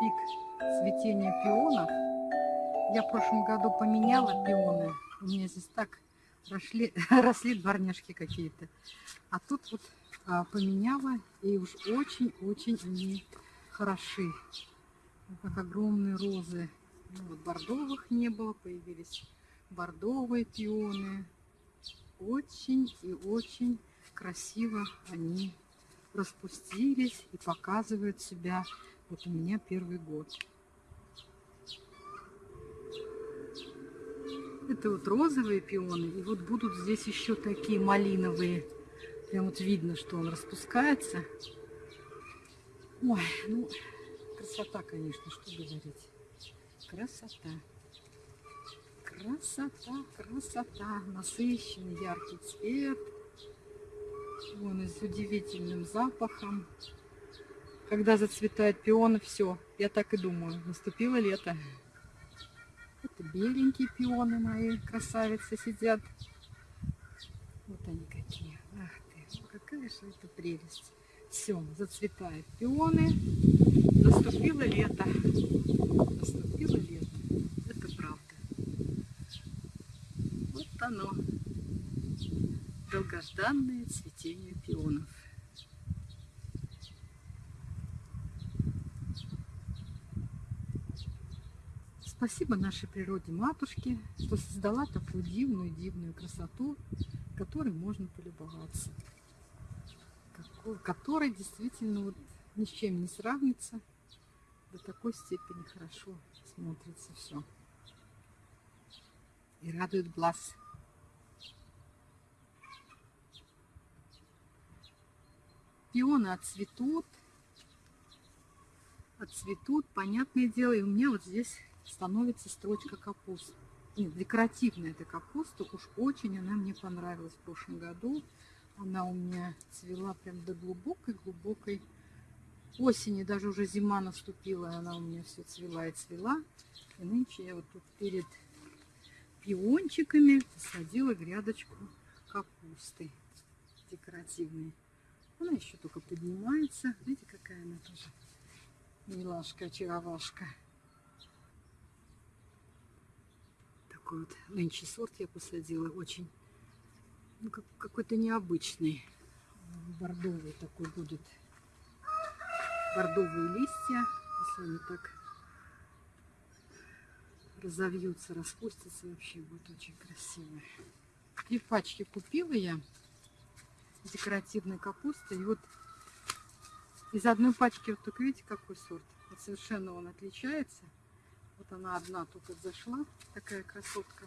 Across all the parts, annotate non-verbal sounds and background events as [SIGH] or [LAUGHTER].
пик цветения пионов. Я в прошлом году поменяла пионы. У меня здесь так росли, [LAUGHS] росли дворняжки какие-то. А тут вот а, поменяла, и уж очень-очень они хороши. Как огромные розы. Ну, вот бордовых не было, появились бордовые пионы. Очень и очень красиво они распустились и показывают себя. Вот у меня первый год. Это вот розовые пионы. И вот будут здесь еще такие малиновые. Прям вот видно, что он распускается. Ой, ну, красота, конечно, что говорить. Красота. Красота, красота. Насыщенный яркий цвет. Вон и с удивительным запахом. Когда зацветают пионы, все. Я так и думаю, наступило лето. Это беленькие пионы мои, красавицы сидят. Вот они какие. Ах ты, какая же это прелесть. Все, зацветают пионы. Наступило лето. Наступило лето. Это правда. Вот оно. Долгожданное цветение пионов. Спасибо нашей природе матушке, что создала такую дивную, дивную красоту, которой можно полюбоваться. Которая действительно вот ни с чем не сравнится. До такой степени хорошо смотрится все. И радует глаз. Пионы отцветут. Отцветут, понятное дело. И у меня вот здесь становится строчка капусты. Нет, декоративная эта капуста, уж очень она мне понравилась в прошлом году. Она у меня цвела прям до глубокой-глубокой осени, даже уже зима наступила, она у меня все цвела и цвела. И нынче я вот тут перед пиончиками посадила грядочку капусты декоративной. Она еще только поднимается. Видите, какая она тоже милашка, очаровашка. Такой вот нынче сорт я посадила, очень ну, как, какой-то необычный. Бордовый такой будет. Бордовые листья, если они так разовьются, распустятся, вообще будет очень красиво. Две пачки купила я декоративной капусты. И вот из одной пачки, вот только видите, какой сорт. Совершенно он отличается. Вот она одна тут вот зашла, такая красотка.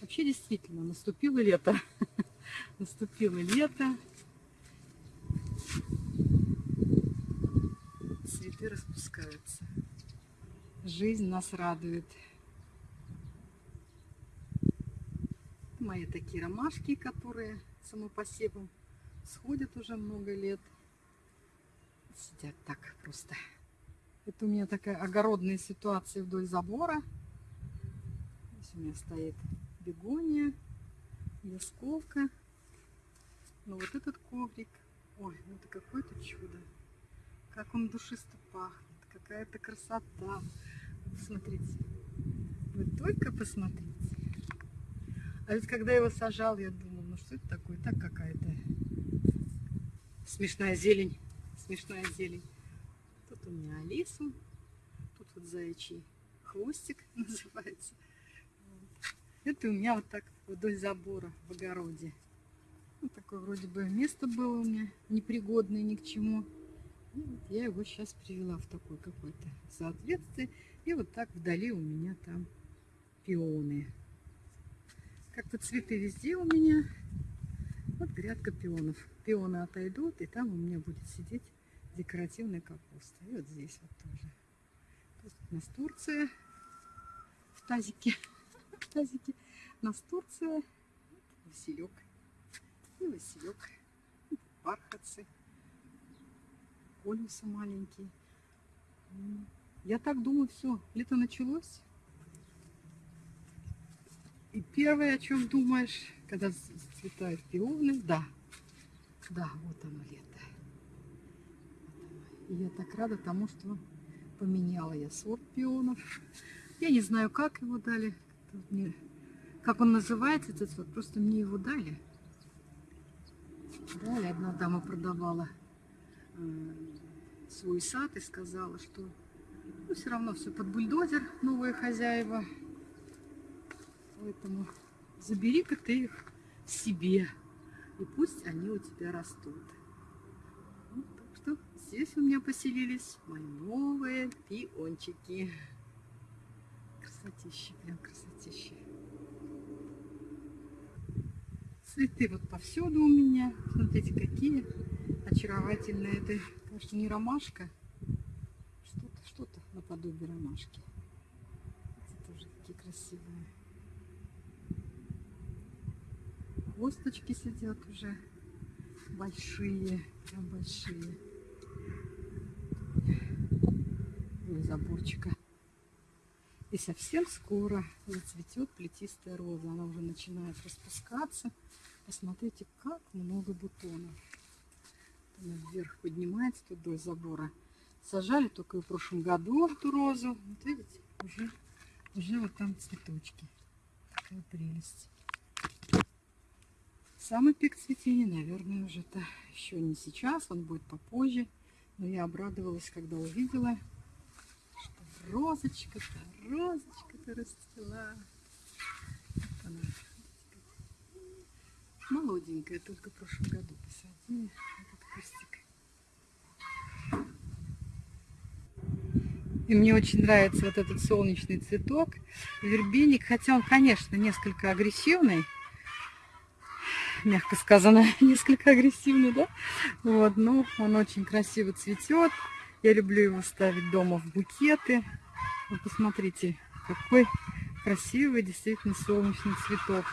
Вообще действительно наступило лето. [LAUGHS] наступило лето. Цветы распускаются. Жизнь нас радует. Мои такие ромашки, которые самопосевом сходят уже много лет сидят так просто. Это у меня такая огородная ситуация вдоль забора. Здесь у меня стоит бегония, ясковка. Но вот этот коврик, ой, ну это какое-то чудо. Как он душисто пахнет, какая-то красота. Смотрите, вы только посмотрите. А ведь когда я его сажал, я думала, ну что это такое? Так какая-то смешная зелень смешная зелень. Тут у меня Алису, тут вот заячий хвостик [LAUGHS] называется. Это у меня вот так вдоль забора в огороде. Вот такое вроде бы место было у меня непригодное ни к чему. Вот я его сейчас привела в такое какое-то соответствие. И вот так вдали у меня там пионы. Как-то цветы везде у меня. Вот грядка пионов. Пионы отойдут, и там у меня будет сидеть декоративная капуста. И вот здесь вот тоже. Тут у нас Турция в тазике. [LAUGHS] В тазике. У нас Турция. Василек. И Василек. Бархатцы. Колюсы маленькие. Я так думаю, все, лето началось. И первое, о чем думаешь, когда цветают пионы, да, Да, вот оно лето. Я так рада тому, что поменяла я сорт пионов. Я не знаю, как его дали. Как он называется, этот сорт. Просто мне его дали. Дали. Одна дама продавала э, свой сад и сказала, что ну, все равно все под бульдозер, новые хозяева. Поэтому забери-ка ты их себе. И пусть они у тебя растут. Что здесь у меня поселились мои новые пиончики. Красотища, прям красотища. Цветы вот повсюду у меня. Смотрите, какие очаровательные. Это, конечно, не ромашка. Что-то, что-то наподобие ромашки. Эти тоже такие красивые. Косточки сидят уже большие, прям большие. И заборчика. И совсем скоро зацветет плетистая роза. Она уже начинает распускаться. Посмотрите, как много бутонов. Она вверх поднимается тут до забора. Сажали только в прошлом году эту розу. Вот видите, уже, уже вот там цветочки. Такая прелесть. Самый пик цветения, наверное, уже-то еще не сейчас, он будет попозже. Но я обрадовалась, когда увидела, розочка-то, розочка-то расцвела. Вот она. Молоденькая, только в прошлом году посадили этот кустик. И мне очень нравится вот этот солнечный цветок, вербеник, хотя он, конечно, несколько агрессивный, мягко сказано, [LAUGHS] несколько агрессивный, да? Вот, но он очень красиво цветет. Я люблю его ставить дома в букеты. Вот посмотрите, какой красивый действительно солнечный цветок.